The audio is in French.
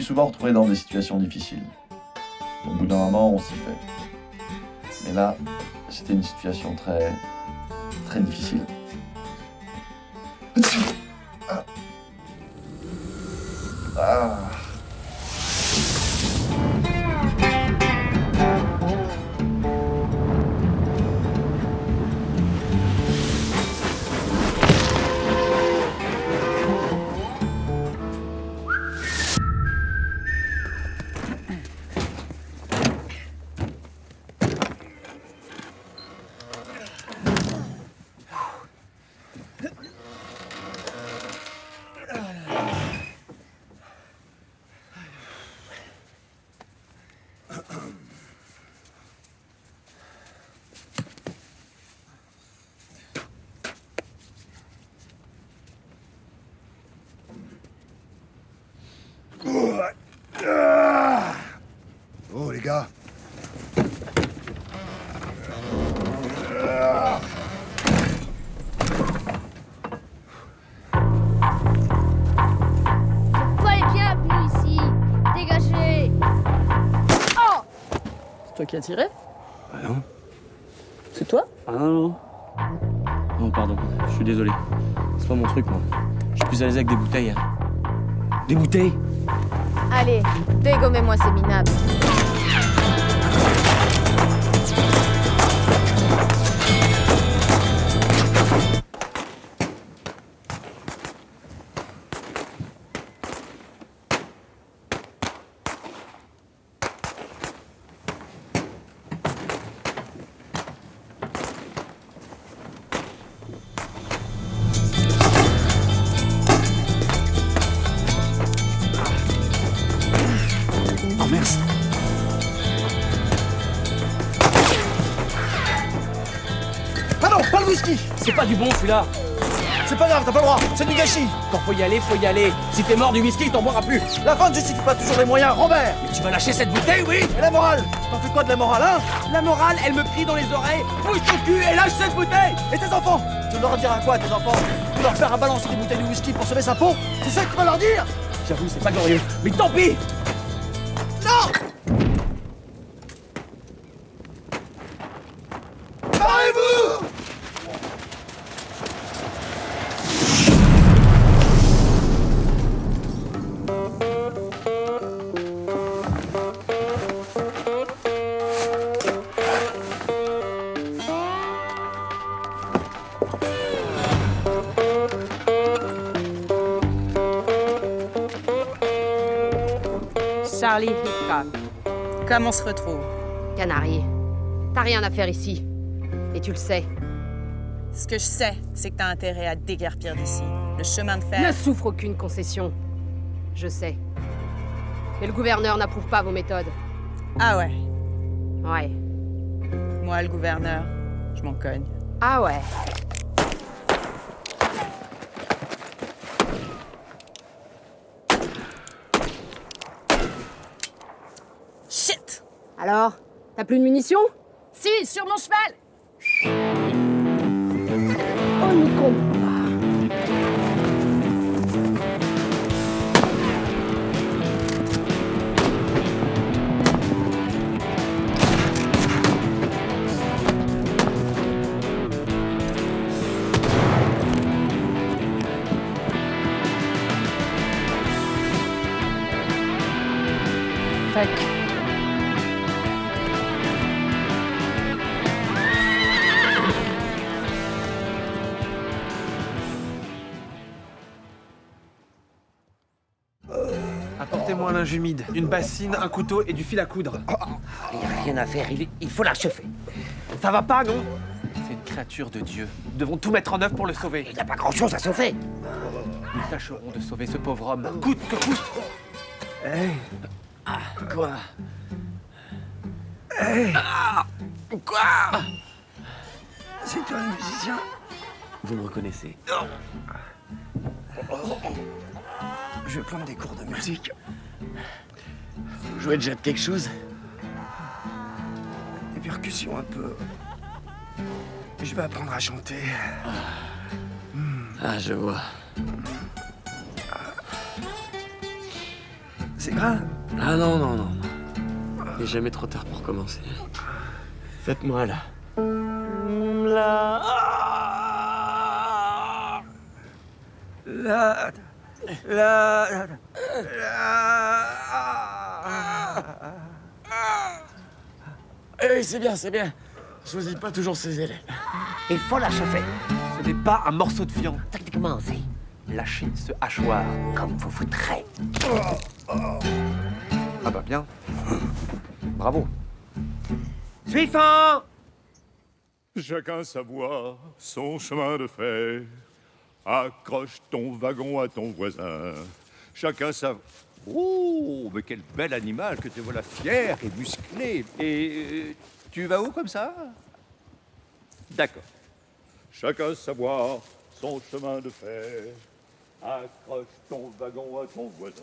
souvent retrouvé dans des situations difficiles. Au bout d'un moment, on s'y fait. Mais là, c'était une situation très, très difficile. Ah. Les gars Pas les ici Dégagez Oh C'est toi qui as tiré Ah non C'est toi Ah non, non. Non, pardon, je suis désolé. C'est pas mon truc, moi. Je suis plus à l'aise avec des bouteilles. hein. Des bouteilles? Allez, dégommez-moi ces minables. Thank you. Whisky. C'est pas du bon, celui-là. C'est pas grave, t'as pas le droit, c'est du gâchis. Quand faut y aller, faut y aller. Si t'es mort du whisky, t'en boiras plus. La fin ne justifie pas toujours les moyens, Robert. Mais tu vas lâcher cette bouteille, oui. Et la morale? T'en fais quoi de la morale, hein? La morale, elle me crie dans les oreilles. Bouge ton cul et lâche cette bouteille. Et tes enfants? Tu leur diras quoi tes enfants? Tu leur faire balancer des bouteilles de whisky pour sauver sa peau? C'est ça que tu vas leur dire? J'avoue, c'est pas glorieux. Mais tant pis Charlie Hitchcock. Comment on se retrouve? Canari, t'as rien à faire ici. Et tu le sais. Ce que je sais, c'est que t'as intérêt à déguerpir d'ici. Le chemin de fer... Ne souffre aucune concession. Je sais. Mais le gouverneur n'approuve pas vos méthodes. Ah ouais? Ouais. Moi, le gouverneur, je m'en cogne. Ah ouais. Alors T'as plus de munitions? Si, sur mon cheval! On n'y compte pas. Fuck. Apportez-moi un linge humide, une bassine, un couteau et du fil à coudre. Il n'y a rien à faire, il, il faut l'achever. Ça va pas, non? C'est une créature de Dieu. Nous devons tout mettre en œuvre pour le sauver. Il n'y a pas grand-chose à sauver. Nous tâcherons de sauver ce pauvre homme, coûte que coûte. Ah, quoi? Quoi? C'est toi le musicien? Vous me reconnaissez Je vais prendre des cours de musique. Vous jouez déjà de quelque chose Des percussions un peu. Je vais apprendre à chanter. Ah, je vois. C'est grave. Ah non, non, non. Il n'est jamais trop tard pour commencer. Faites-moi là. La... La... Eh, c'est bien, c'est bien. Choisis pas toujours ses élèves. Il faut la chauffer. Ce n'est pas un morceau de viande. Techniquement, c'est Lâchez ce hachoir. comme vous voudrez. Ah bah bien. Bravo. Suivant Chacun sa voie, son chemin de fer. Accroche ton wagon à ton voisin. Chacun sa... Oh, mais quel bel animal que te voilà fier et musclé. Et euh, tu vas où comme ça? D'accord. Chacun savoir son chemin de fer. Accroche ton wagon à ton voisin.